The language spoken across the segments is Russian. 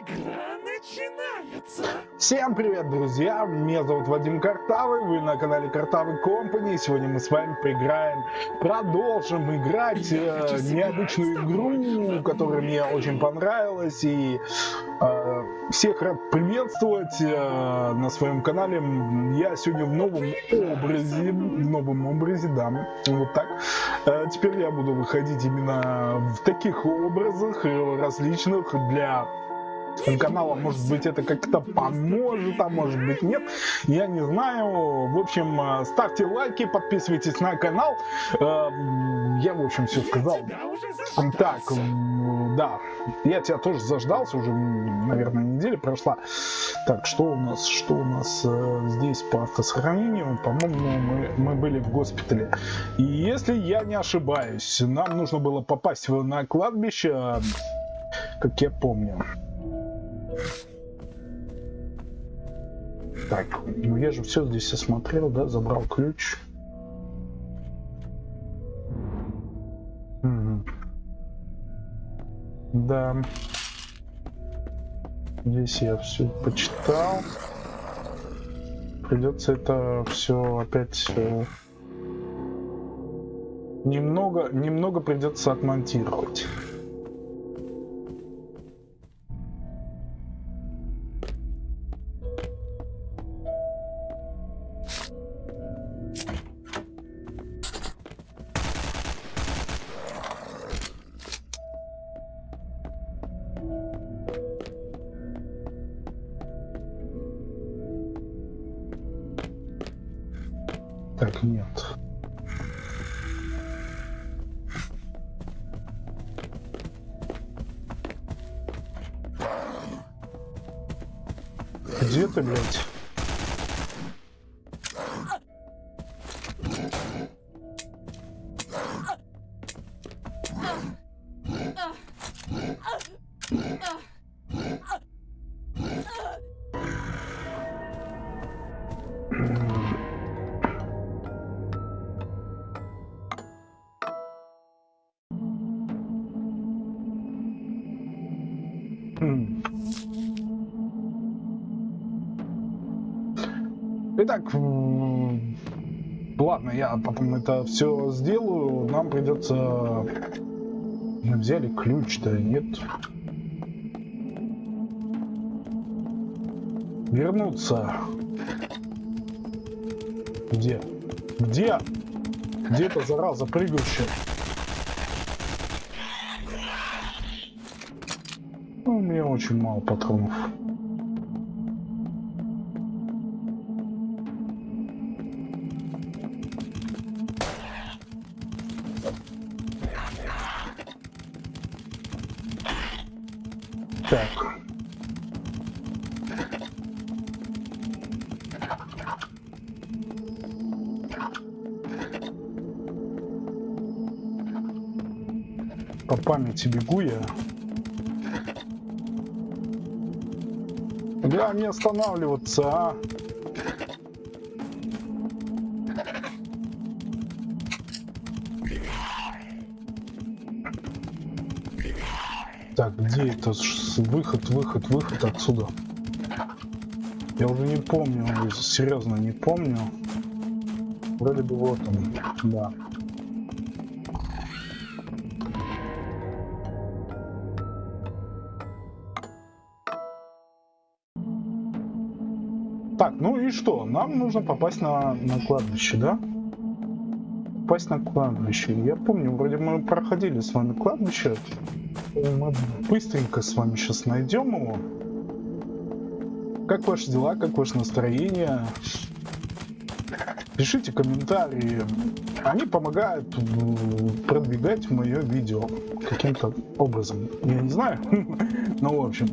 Игра начинается! Всем привет, друзья! Меня зовут Вадим Картавый, вы на канале Картавый Компани. Сегодня мы с вами поиграем, продолжим играть э, необычную игру, которая мне очень понравилась. И э, всех рад приветствовать э, на своем канале. Я сегодня в новом образе, в новом образе, да, вот так. Э, теперь я буду выходить именно в таких образах э, различных для канала, может быть, это как-то поможет, а может быть, нет. Я не знаю. В общем, э, ставьте лайки, подписывайтесь на канал. Э, я, в общем, все сказал. Так, да, я тебя тоже заждался, уже, наверное, неделя прошла. Так, что у нас, что у нас э, здесь по автосохранению? По-моему, мы, мы были в госпитале. И если я не ошибаюсь, нам нужно было попасть на кладбище, как я помню. Так, ну я же все здесь осмотрел, да, забрал ключ. Угу. Да. Здесь я все почитал. Придется это все опять э, немного, немного придется отмонтировать. Нет. Где ты, блядь? Это все сделаю. Нам придется... Мы взяли ключ-то, нет? Вернуться. Где? Где? Где эта зараза прыгающая? Ну, у меня очень мало патронов. Так. По памяти бегу я. Бля, не останавливаться, а? Выход, выход, выход отсюда. Я уже не помню, серьезно не помню. Вроде бы вот он, да. Так, ну и что? Нам нужно попасть на, на кладбище, да? Попасть на кладбище. Я помню, вроде мы проходили с вами кладбище. Мы быстренько с вами сейчас найдем его. Как ваши дела, как ваше настроение? Пишите комментарии. Они помогают продвигать мое видео каким-то образом. Я не знаю, но в общем.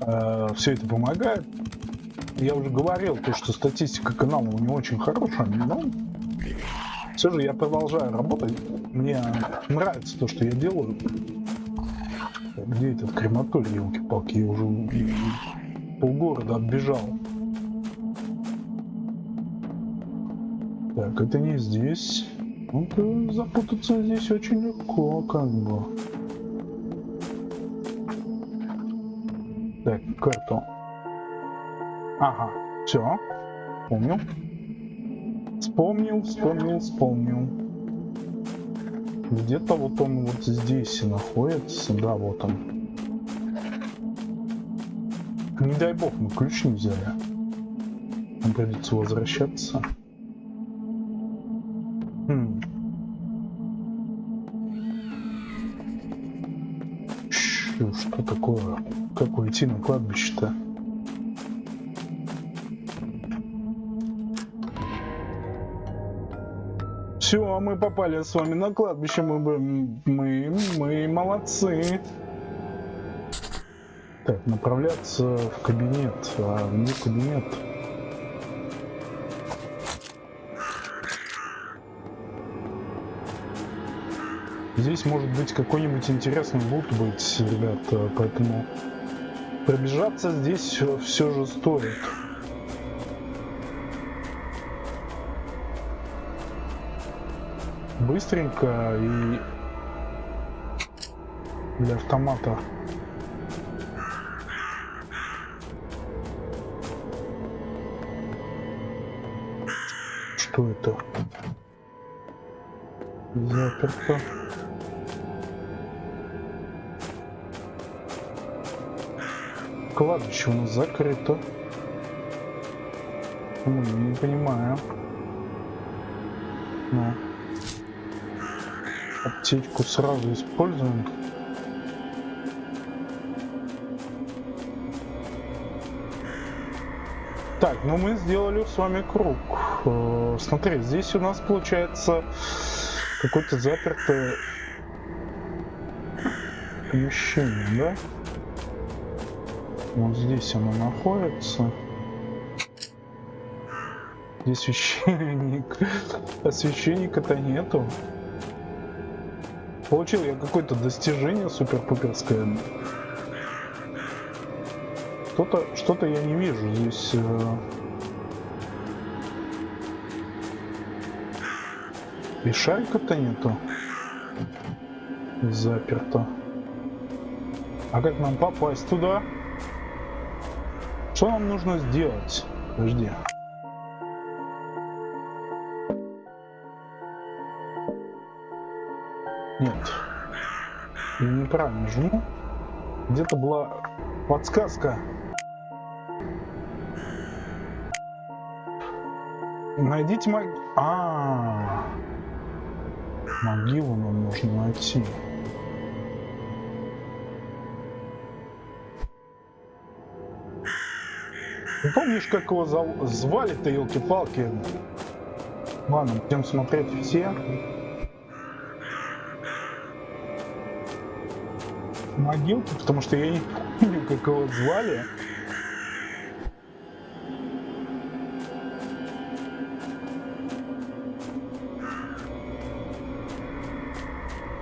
Э, все это помогает. Я уже говорил, то, что статистика канала не очень хорошая, но все же я продолжаю работать. Мне нравится то, что я делаю. Где этот крематорий, елки-палки? Я уже полгорода оббежал. Так, это не здесь. Ну-ка, запутаться здесь очень легко, как бы. Так, карту. Ага, все. Помню. Вспомнил, вспомнил, вспомнил. Где-то вот он вот здесь находится. Да, вот он. Не дай бог, мы ключ не взяли. Нам придется возвращаться. Хм. Чё, что такое? Как уйти на кладбище-то? Все, мы попали с вами на кладбище, мы, бы- мы, мы молодцы. Так, направляться в кабинет. А где кабинет? Здесь может быть какой-нибудь интересный лут быть, ребята, поэтому пробежаться здесь все же стоит. Быстренько и для автомата. Что это? Заперто. Кладбище у нас закрыто. Ну, не понимаю. Ну. Аптечку сразу используем. Так, ну мы сделали с вами круг. Э, Смотри, здесь у нас получается какое-то запертое помещение, да? Вот здесь оно находится. Здесь священник. А священника-то нету. Получил я какое-то достижение супер-пуперское. Что-то что-то я не вижу здесь. э. И шарика-то нету. Заперто. А как нам попасть туда? Что нам нужно сделать? Подожди. Неправильно жму. Где-то была подсказка. Найдите мог... А, могилу нам нужно найти. Не помнишь, как его звали-то, елки-палки? Ладно, будем смотреть все. Могилки, потому что я не помню, как его звали.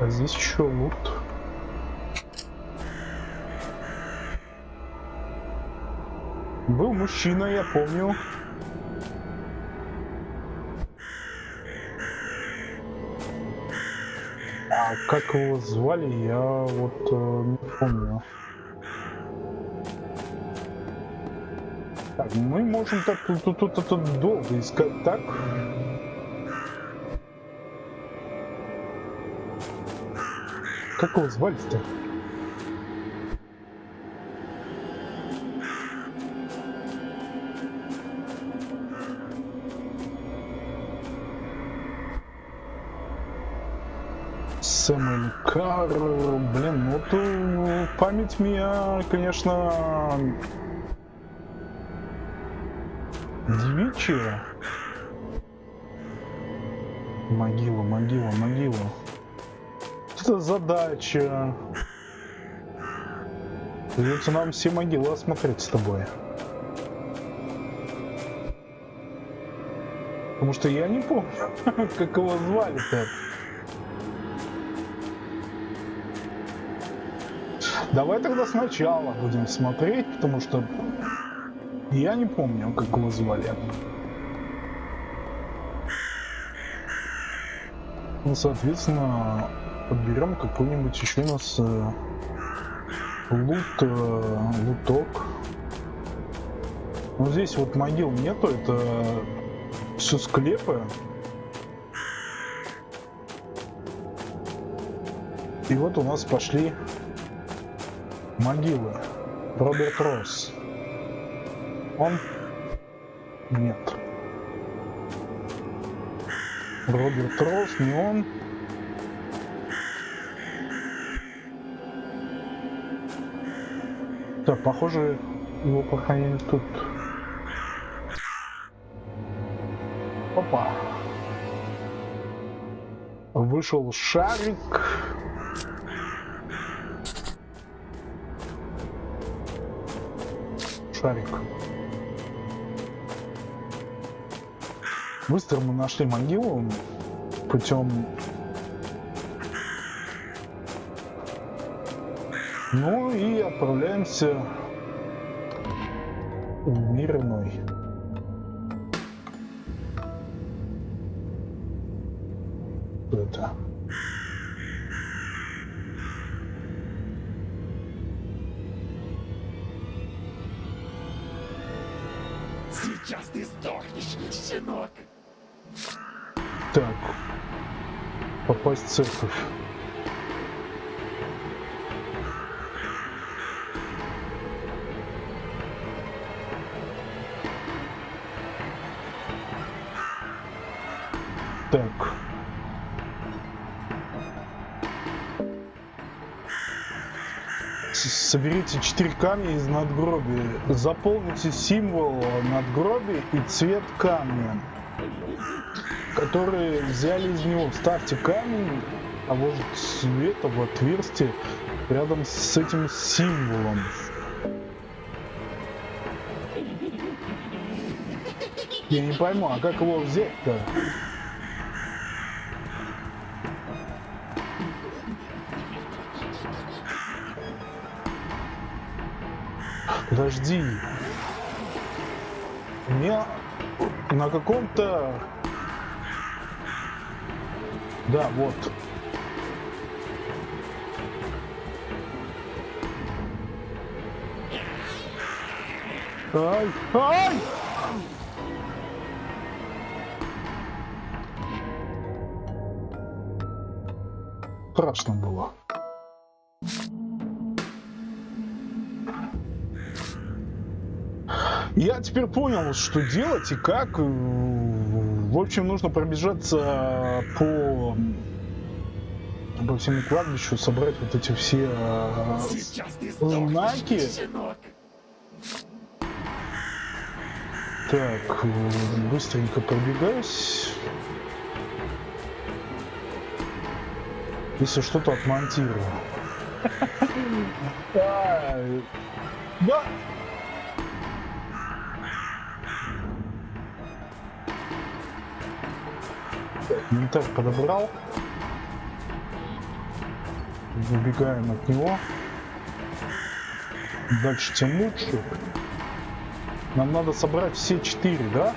А здесь еще лут. Был мужчина, я помню. А как его звали, я вот э, не помню. Так, мы можем так тут, тут, тут, долго искать, так? Как его звали-то? Память меня, конечно, девичья. Могила, могила, могила. Это задача. Придется нам все могилы осмотреть с тобой. Потому что я не помню, как его звали-то. Давай тогда сначала будем смотреть, потому что я не помню, как его звали. Ну, соответственно, подберем какой-нибудь еще у нас э, лут, э, луток. Но здесь вот могил нету, это все склепы. И вот у нас пошли могилы. Роберт Росс. Он? Нет. Роберт Росс, не он. Так, похоже, его похоронили тут. Опа. Вышел шарик. Шарик. Быстро мы нашли могилу путем Ну и отправляемся в мир иной. Это? Попасть в церковь. Так. Соберите 4 камня из надгробия. Заполните символ надгробия и цвет камня, которые взяли из него. Вставьте камень того же цвета в отверстие рядом с этим символом. Я не пойму, а как его взять-то? Подожди. У меня на каком-то... Да, вот. Ай! Ай! Страшно было. Я теперь понял, что делать и как. В общем, нужно пробежаться по по всему кладбищу, собрать вот эти все э, знаки. Так, э, быстренько пробегаюсь. Если что-то отмонтирую. Да. Инвентарь подобрал. Выбегаем от него. Дальше тем лучше. Нам надо собрать все четыре, да?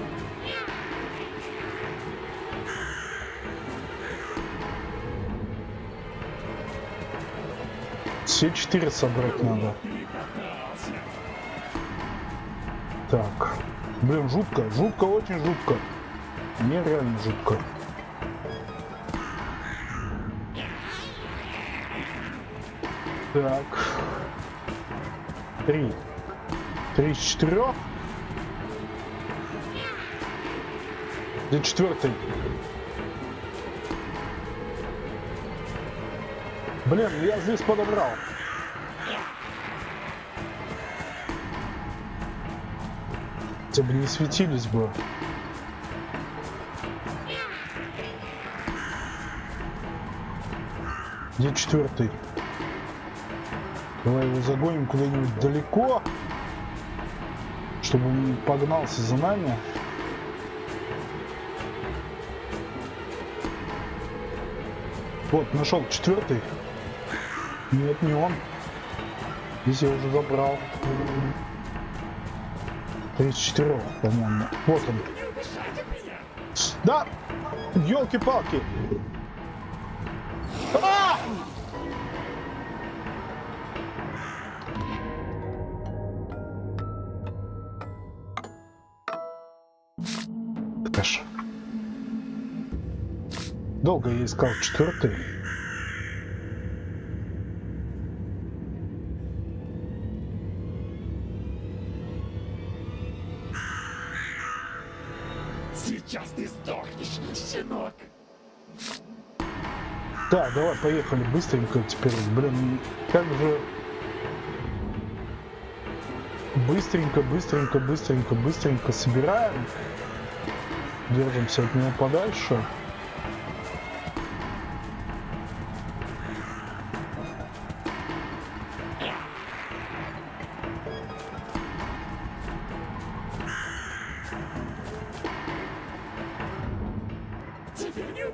Все четыре собрать надо. Так. Блин, жутко. Жутко, очень жутко. Нереально жутко. Так. Три. Три из четырех. Где четвертый? Блин, я здесь подобрал. Бы не светились бы. Где четвертый? Давай его загоним куда-нибудь далеко, чтобы он погнался за нами. Вот, нашел четвертый. Нет, не он. Здесь я уже забрал. 34, по-моему. Вот он. Да! Елки-палки! Долго я искал четвертый. Сейчас ты сдохнешь, щенок. Так, давай, поехали быстренько теперь. Блин, как же... Быстренько, быстренько, быстренько, быстренько собираем. Держимся от него подальше.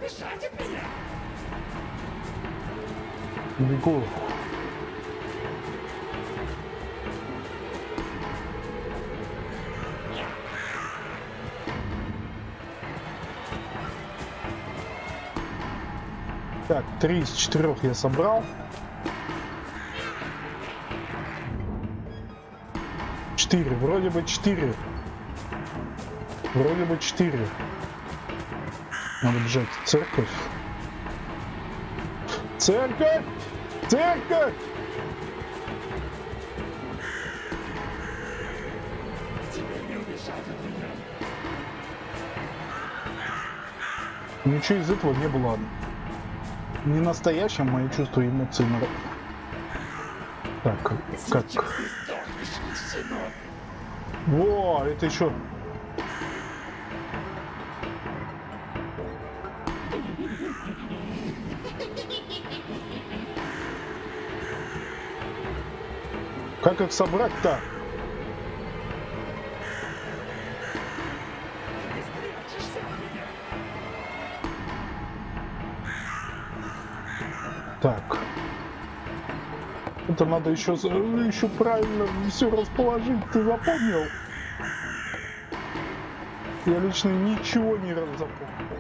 Убежать от меня. Бегу. Так, три из четырех я собрал. Четыре, вроде бы четыре. Вроде бы четыре. Надо бежать в церковь. Церковь! Церковь! Ничего из этого не было не настоящим, мои чувства и эмоции. на- Так, как? Во, это еще... Как их собрать-то? Так. Это надо еще, еще правильно все расположить. Ты запомнил? Я лично ничего не раз запомнил.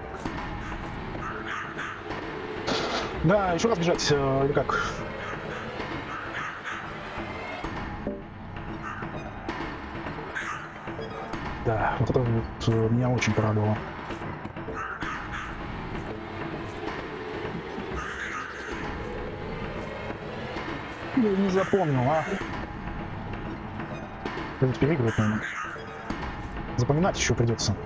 Да, еще раз бежать, э, или как? Да, вот это вот э, меня очень порадовало. Я не запомнил, а? Придется переигрывать, наверное. Запоминать еще придется.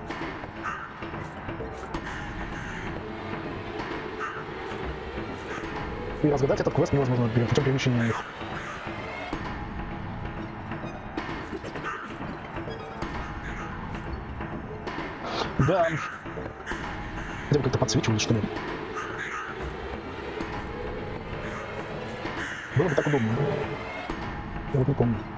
И разгадать этот квест невозможно при- путем перемещения их. Да. Хотя бы как-то подсвечивали, что ли. Было бы так удобно. Я вот не помню.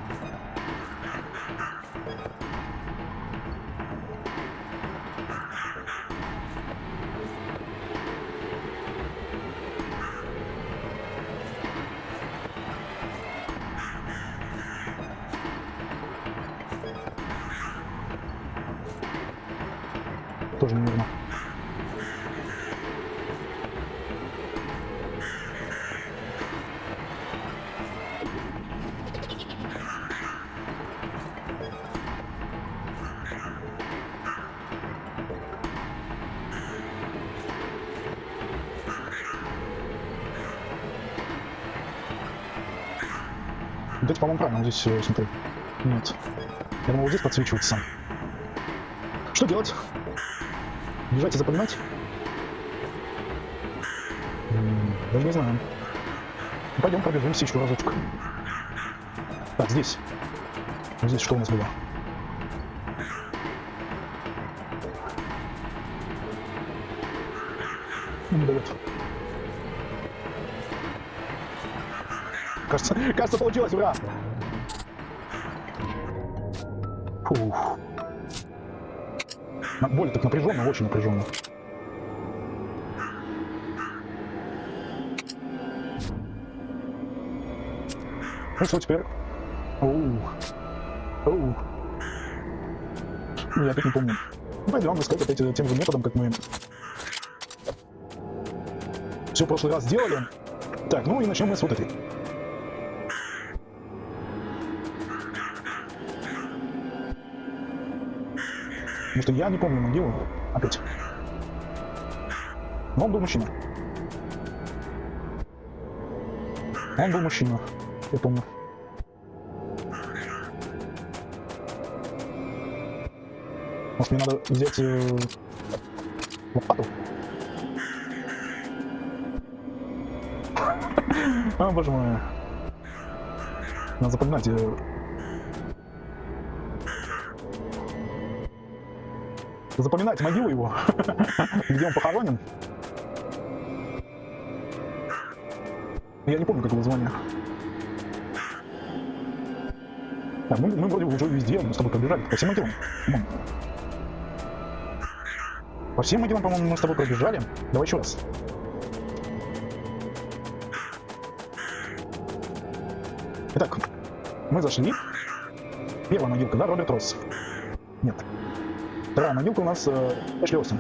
Эти, по-моему, правильно. Вот здесь, э, смотри. Нет. Я думал, вот здесь подсвечивается. Что делать? Бежать и запоминать? Даже не знаю. Ну, Пойдем пробежимся еще разочек. Так, здесь. Здесь что у нас было? Ну, Не дает. Кажется, кажется, получилось, ура! Фух. Более так напряженно, очень напряженно. Ну что теперь? Оу. Оу. Я опять не помню. Ну, пойдем искать опять э, тем же методом, как мы все в прошлый раз сделали. Так, ну и начнем мы с вот этой. Потому что я не помню могилу, Опять. Но он был мужчина. Он был мужчина, я помню. Может мне надо взять э, лопату? О, боже мой. Надо запоминать. э, Запоминать могилу его, где он похоронен. Я не помню, как его звание. Так, мы, мы вроде уже везде, мы с тобой пробежали. По всем могилам. По всем могилам, по-моему, мы с тобой пробежали. Давай еще раз. Итак, мы зашли. Первая могилка, да, Роберт Росс? Вторая могилка у нас э, Эшли Остин.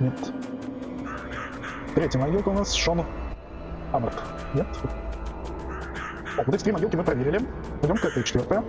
Нет. Третья могилка у нас Шон Аббарт. Нет. Так, вот эти три могилки мы проверили. Пойдем к этой четвертая.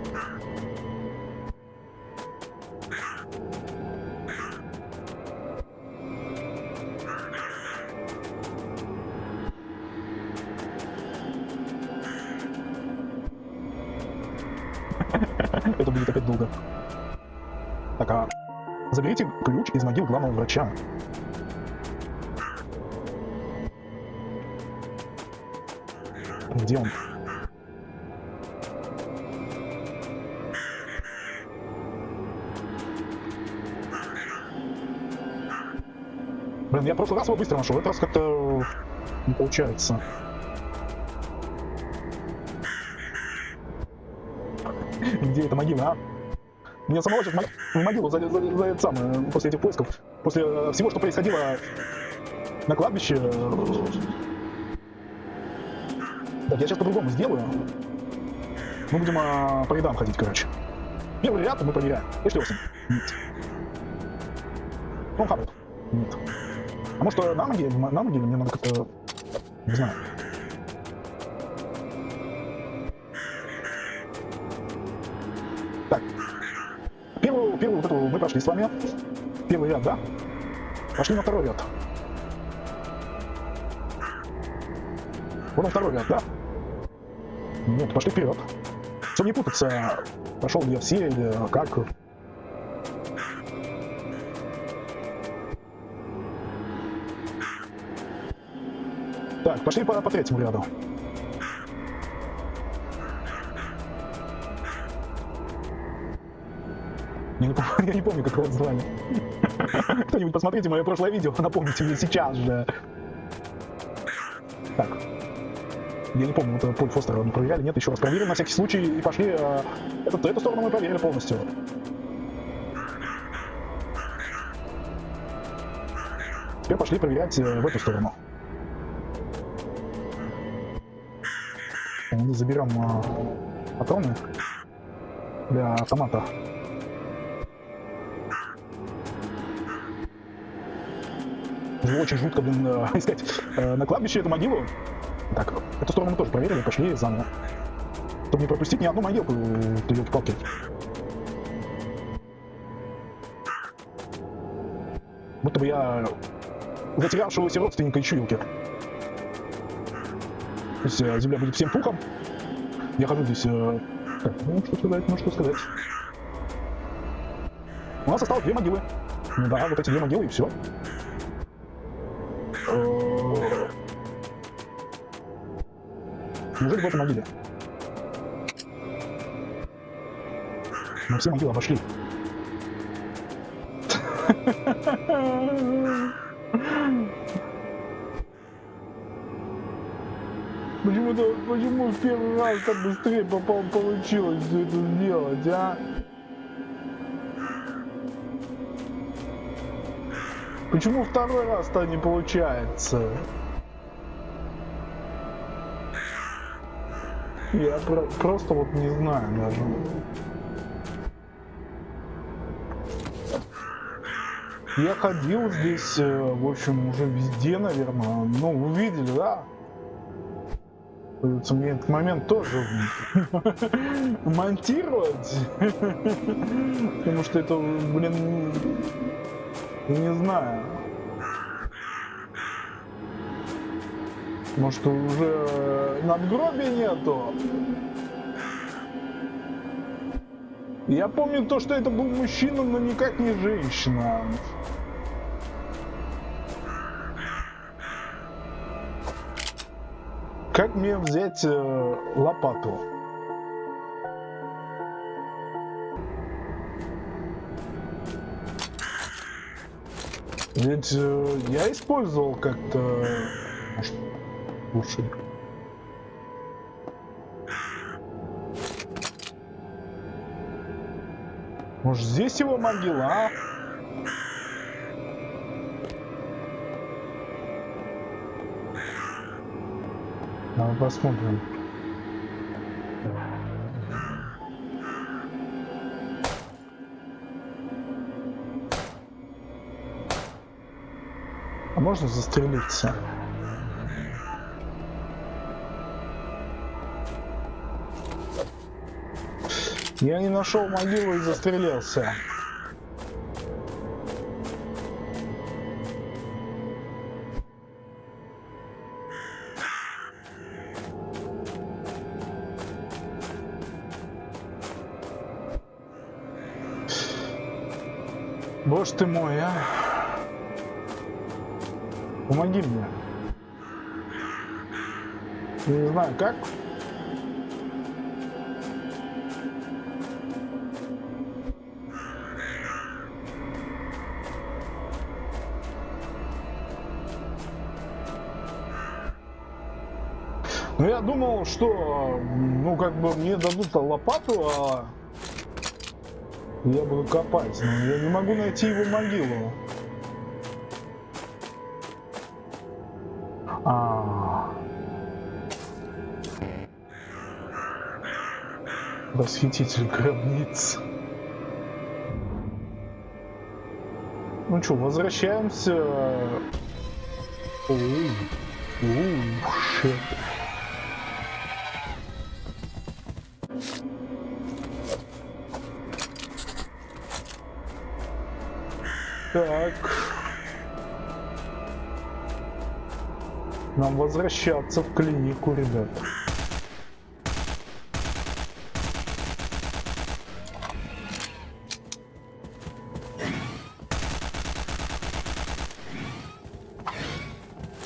Нашел, в этот раз как-то не получается. Где эта могила, а? Меня самого сейчас в могилу за, за, за это самое, после этих поисков, после э, всего, что происходило на кладбище. Так, я сейчас по-другому сделаю. Мы будем а, по рядам ходить, короче. Первый ряд мы проверяем. Эшли? Нет. Том Харрелл? Нет. Может э, на могиле, на могиле мне надо как-то... Не знаю. Так. Первую, первую вот эту мы прошли с вами. Первый ряд, да? Пошли на второй ряд. Вот он второй ряд, да? Нет, пошли вперед. Чтобы не путаться, пошел все или как. Так, пошли по, по третьему ряду. Я не, помню, я не помню, как его звали. Кто-нибудь посмотрите мое прошлое видео, напомните мне сейчас же. Так. Я не помню, вот Поль Фостера мы проверяли, нет, еще раз проверим на всякий случай и пошли. э, этот- эту сторону мы проверили полностью. Теперь пошли проверять э, в эту сторону. Мы заберем э, патроны для автомата. Уже очень жутко, блин, э, искать э, на кладбище эту могилу. Так, эту сторону мы тоже проверили, пошли заново. Чтобы не пропустить ни одну могилку, ты елки-палки. Будто бы я затерявшегося родственника ищу елки. То есть э, земля будет всем пухом. Я хожу здесь... э, Так, ну что сказать, ну что сказать. У нас осталось две могилы. Ну да, вот эти две могилы и все. Неужели в этой могиле? Мы все могилы обошли. Почему-то, почему в первый раз так быстрее попал, получилось все это сделать, а? Почему второй раз-то не получается? Я про- просто вот не знаю даже. Я ходил здесь, э, в общем, уже везде, наверное. Ну, вы видели, да? Придется мне этот момент тоже монтировать. Потому что это, блин, Не знаю. Может уже надгробия нету? Я помню то, что это был мужчина, но никак не женщина. Как мне взять э, лопату? Ведь э, я использовал как-то... Может, лучше... Может, здесь его могила, а? Посмотрим. А можно застрелиться? Я не нашел могилу и застрелился. Боже ты мой, а! Помоги мне. Не знаю, как. Ну, я думал, что, ну, как бы мне дадут лопату, а я буду копать, но я не могу найти его могилу. А. Расхититель гробниц. Ну что, возвращаемся. Оу, оу, шит. Так. Нам возвращаться в клинику, ребят.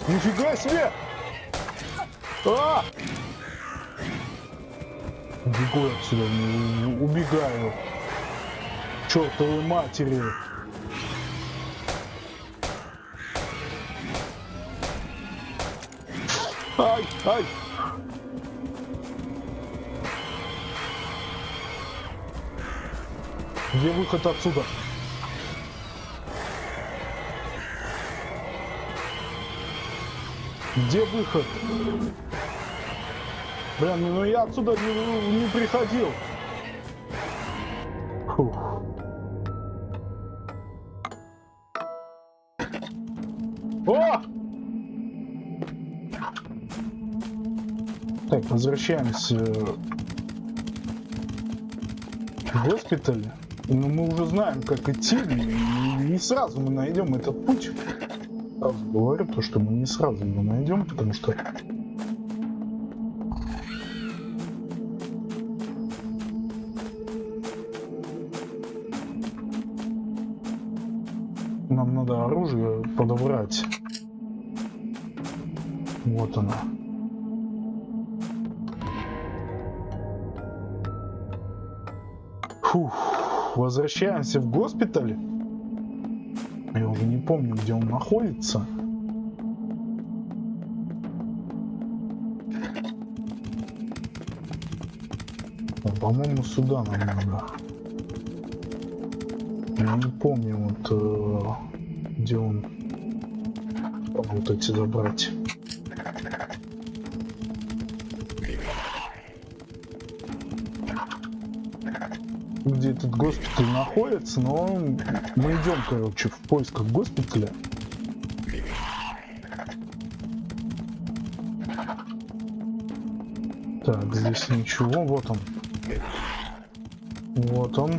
Нифига себе! А! Бегу отсюда, убегаю. Чертовой матери. Ай, ай. Где выход отсюда? Где выход? Блин, ну я отсюда не, не приходил. Возвращаемся в госпиталь. Но мы уже знаем, как идти. Не сразу мы найдем этот путь. Сразу говорю то, что мы не сразу его найдем, потому что нам надо оружие подобрать. Вот оно. Возвращаемся в госпиталь. Я уже не помню, где он находится. По-моему, сюда нам надо. Я не помню, вот э, где он вот эти забрать. Этот госпиталь находится, но мы идем, короче, в поисках госпиталя. Так, здесь ничего, вот он. Вот он.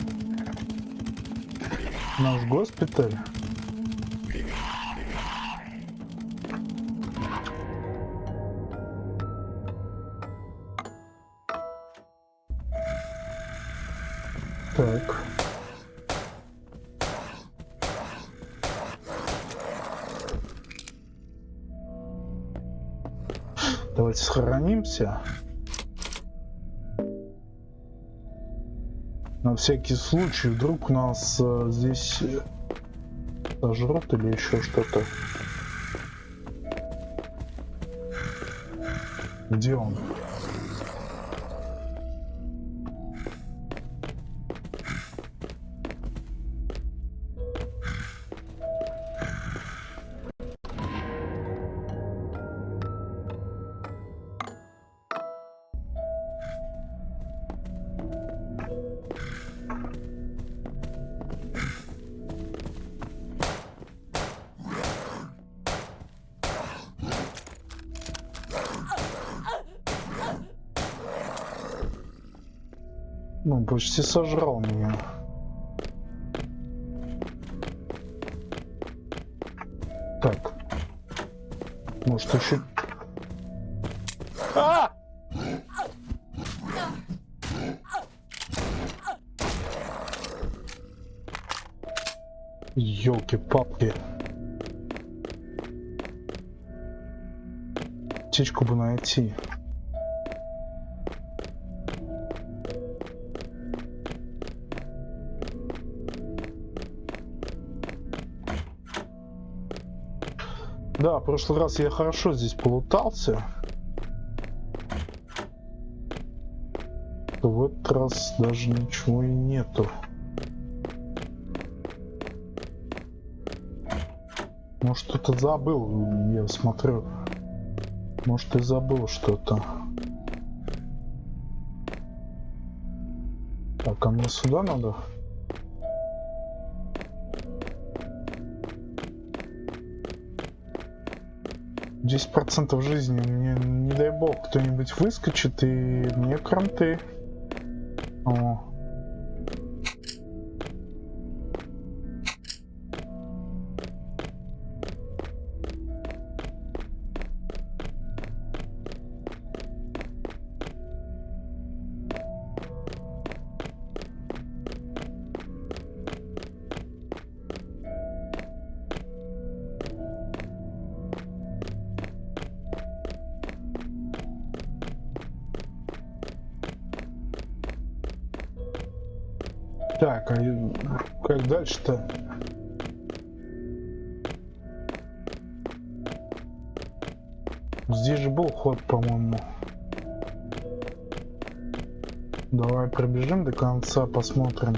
Наш госпиталь. Так. Давайте сохранимся. На всякий случай, вдруг нас э, здесь э, сожрут или еще что-то. Где он? Почти сожрал меня. Так. Может еще... А! Ёлки-палки. Птичку бы найти. Да, в прошлый раз я хорошо здесь полутался. В этот раз даже ничего и нету. Может, что-то забыл, я смотрю. Может, и забыл что-то. Так, а мне сюда надо? Десять процентов жизни. Мне, не дай бог, кто-нибудь выскочит, и мне кранты. О. дальше-то? Здесь же был ход, по-моему. Давай пробежим до конца, посмотрим.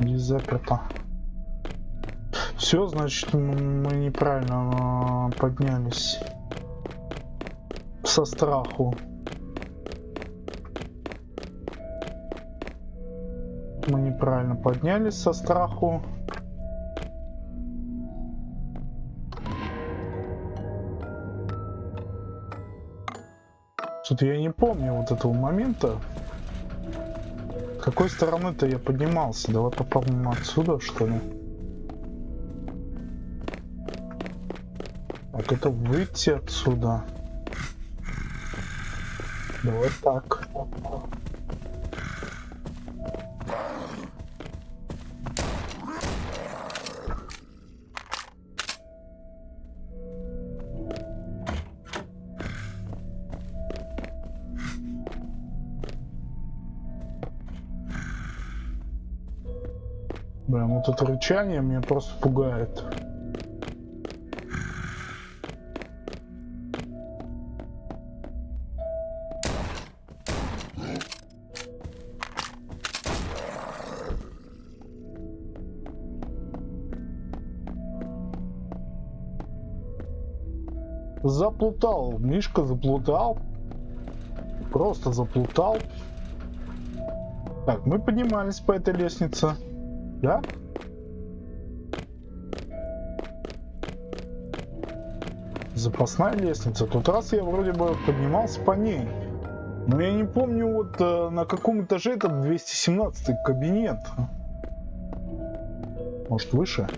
Здесь заперто. Все, значит, мы неправильно а, поднялись. Со страху. Неправильно поднялись со страху. Что-то я не помню вот этого момента. С какой стороны-то я поднимался? Давай попробуем отсюда, что ли? Так, это выйти отсюда. Давай так. Вот это рычание меня просто пугает. Заплутал, Мишка заплутал. Просто заплутал. Так, мы поднимались по этой лестнице. Да? Запасная лестница. Тот раз я вроде бы поднимался по ней. Но я не помню вот э, на каком этаже этот 217 кабинет. Может выше?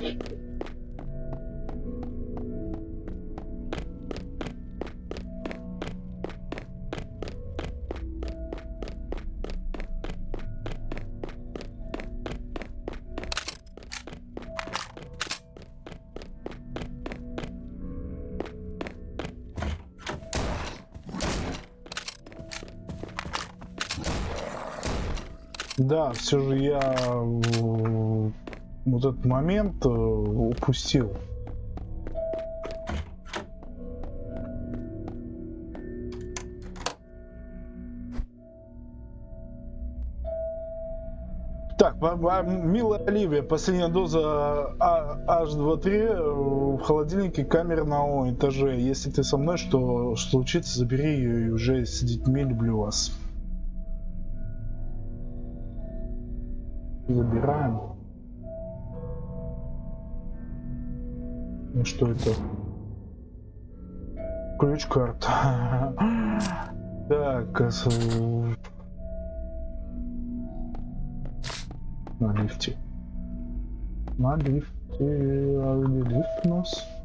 Да, все же я э, вот этот момент э, упустил. Так, милая Оливия, последняя доза а, H23 э, в холодильнике камеры на этаже. Если ты со мной, что, что случится, забери ее и уже с детьми люблю вас. Забираем. Ну что это? Ключ-карта. Так, на лифте. На лифте. А где лифт у нас?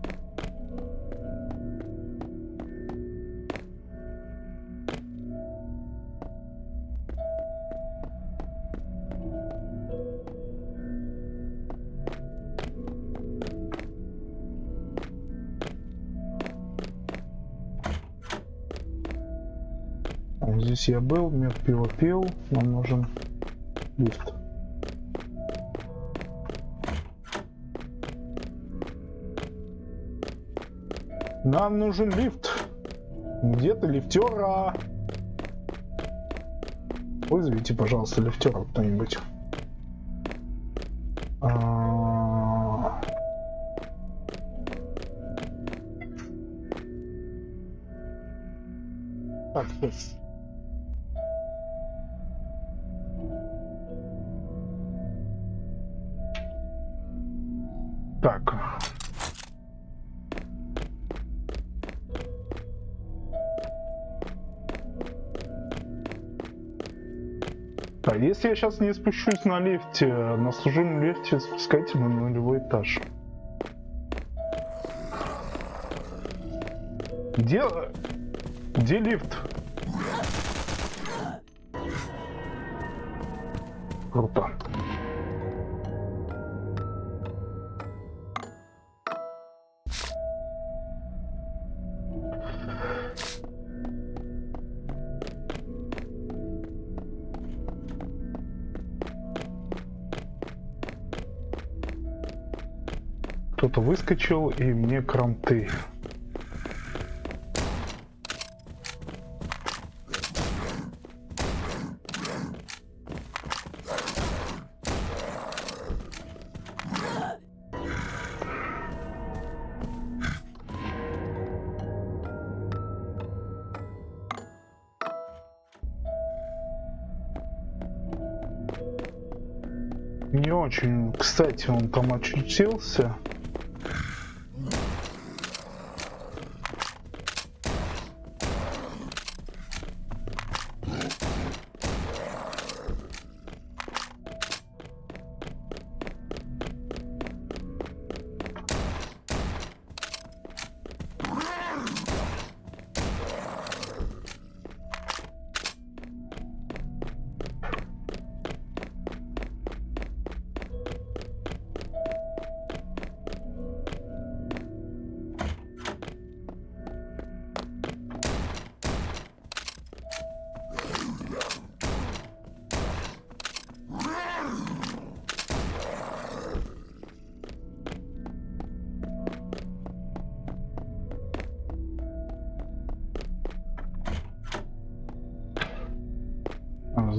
Здесь я был, мед пиво пил, нам нужен лифт. Нам нужен лифт. Где-то лифтера. Вызовите, пожалуйста, лифтера кто-нибудь. А... Так. Я сейчас не спущусь на лифте, на служебном лифте спускайте на нулевой этаж. Где... Где лифт? Круто. Кто-то выскочил и мне кранты. Не очень, кстати, он там очутился.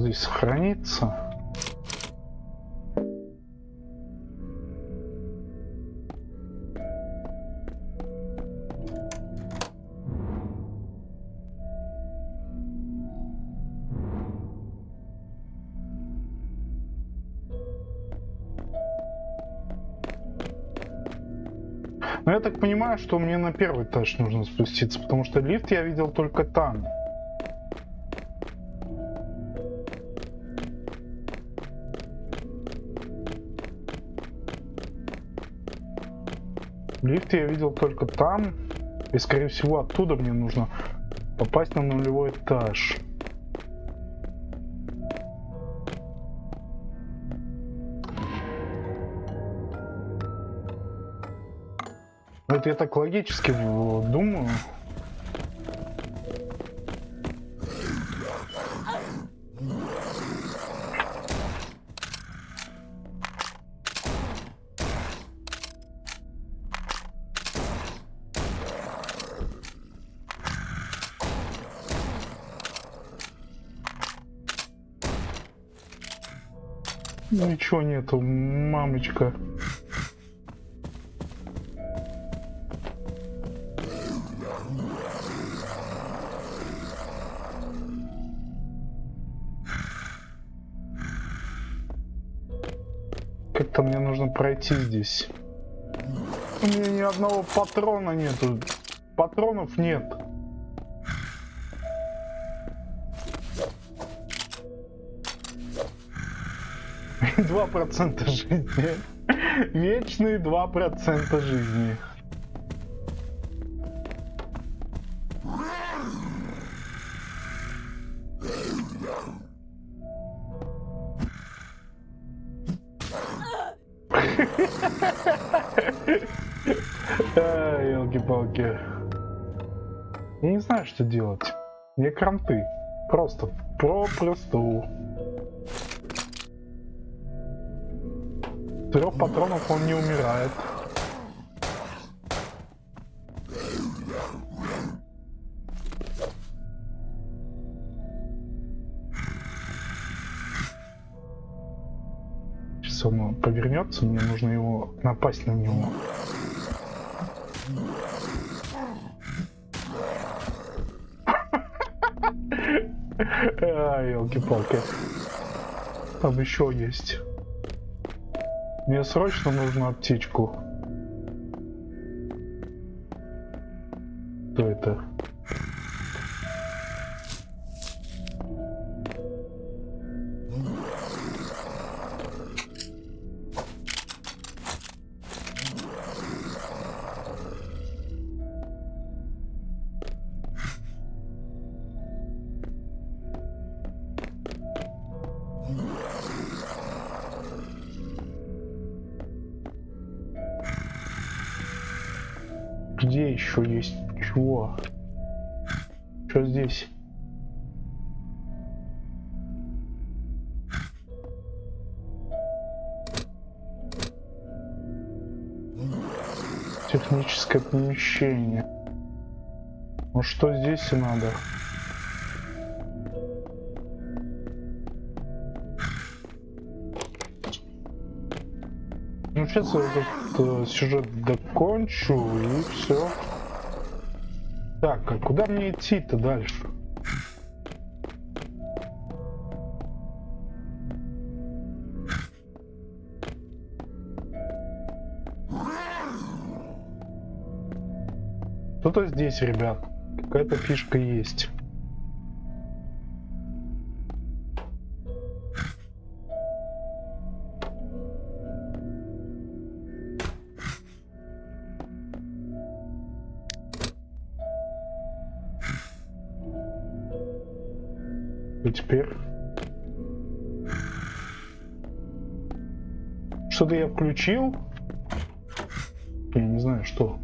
Здесь сохранится. Но я так понимаю, что мне на первый этаж нужно спуститься, потому что лифт я видел только там. Лифт я видел только там. И скорее всего оттуда мне нужно попасть на нулевой этаж. Ну, это я так логически думаю. Ничего нету, мамочка. Как-то мне нужно пройти здесь. У меня ни одного патрона нету. Патронов нет. Два процента жизни. Вечные два процента жизни. елки-палки. Я не знаю, что делать. Мне кранты. Просто попросту. Трех патронов он не умирает. Сейчас он повернется, мне нужно его напасть на него. А, елки-палки. Там еще есть. Мне срочно нужно аптечку. Что это? Где еще есть чего? Что здесь? Техническое помещение. Ну что здесь и надо? Сейчас этот э, сюжет докончу и все. Так, а куда мне идти-то дальше? Что-то здесь, ребят. Какая-то фишка есть. Теперь... Что-то я включил. Я не знаю, что.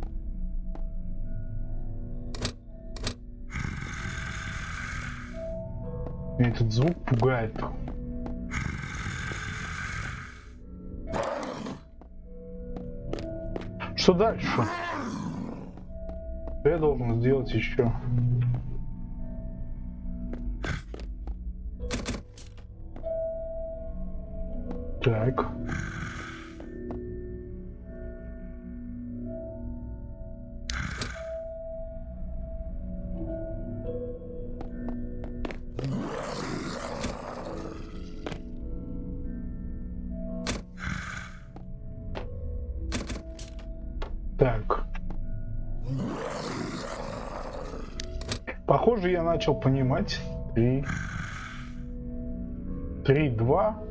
Этот звук пугает. Что дальше? Что я должен сделать еще? Так. Так. Похоже, я начал понимать. Три. Три, два.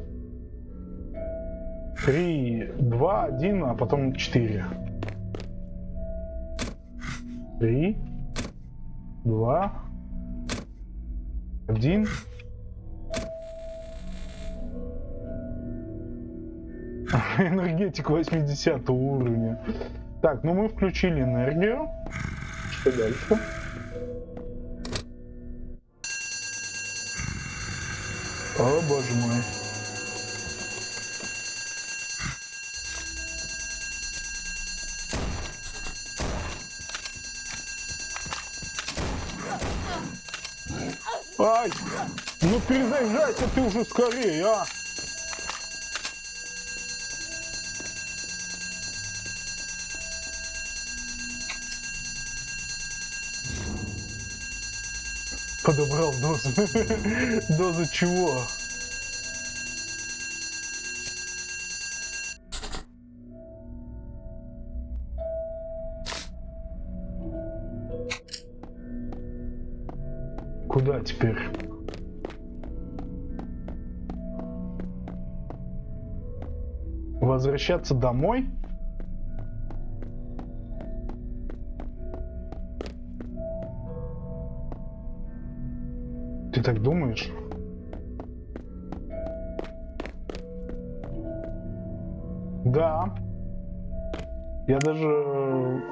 Три, два, один, а потом четыре. Три, два, один. Энергетик 80 уровня. Так, ну мы включили энергию. Что дальше? О боже мой. Ай! Ну перезаряжайся ты уже скорее, а! Подобрал дозу. Дозу чего? Возвращаться домой? Ты так думаешь? Да. Я даже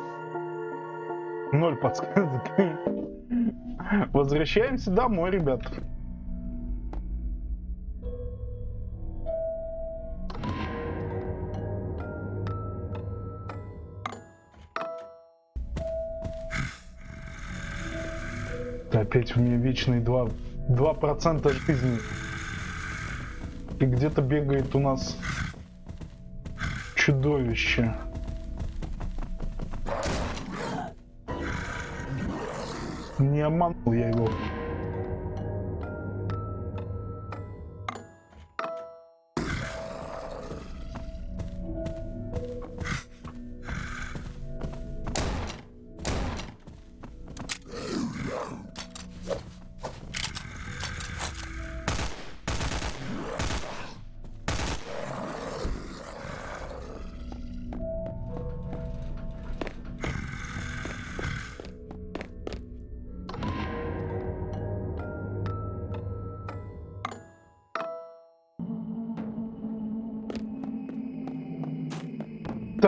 ноль подсказок. Возвращаемся домой, ребят. Опять у меня вечные два два процента жизни. И где-то бегает у нас чудовище. Не обманул я его.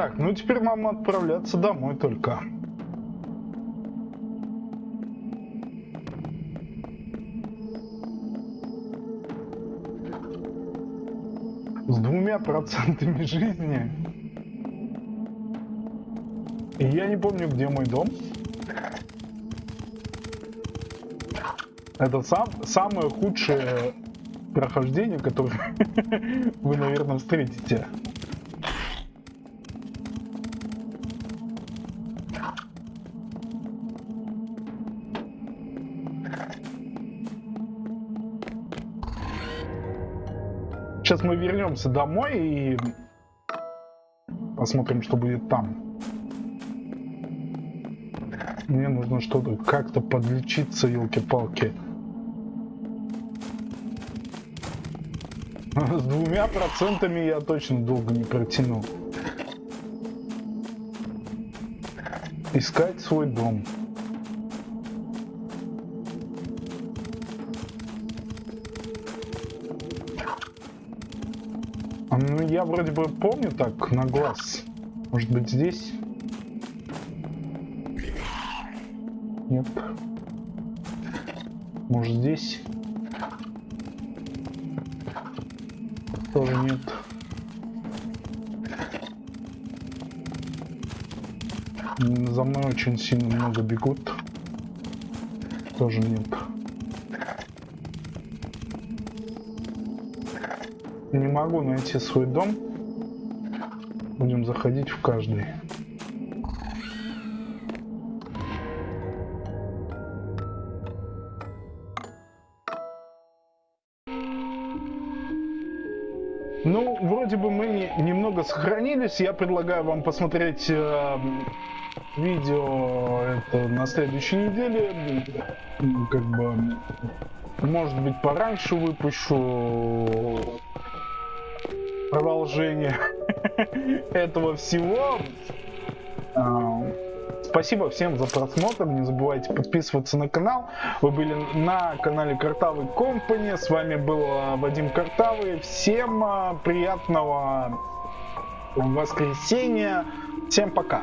Так, ну теперь нам отправляться домой только. С двумя процентами жизни. И я не помню, где мой дом. Это сам, самое худшее прохождение, которое вы, наверное, встретите. Сейчас мы вернемся домой и посмотрим, что будет там. Мне нужно что-то как-то подлечиться, елки-палки. С двумя процентами я точно долго не протяну. Искать свой дом. Я вроде бы помню так, на глаз. Может быть, здесь? Нет. Может, здесь? Тоже нет. За мной очень сильно много бегут. Тоже нет. Не могу найти свой дом. Будем заходить в каждый. Ну, вроде бы мы немного сохранились. Я предлагаю вам посмотреть э, видео это на следующей неделе. Как бы, может быть, пораньше выпущу продолжение этого всего. А, спасибо всем за просмотр. Не забывайте подписываться на канал. Вы были на канале Картавый Компани. С вами был а, Вадим Картавый. Всем а, приятного воскресенья. Всем пока.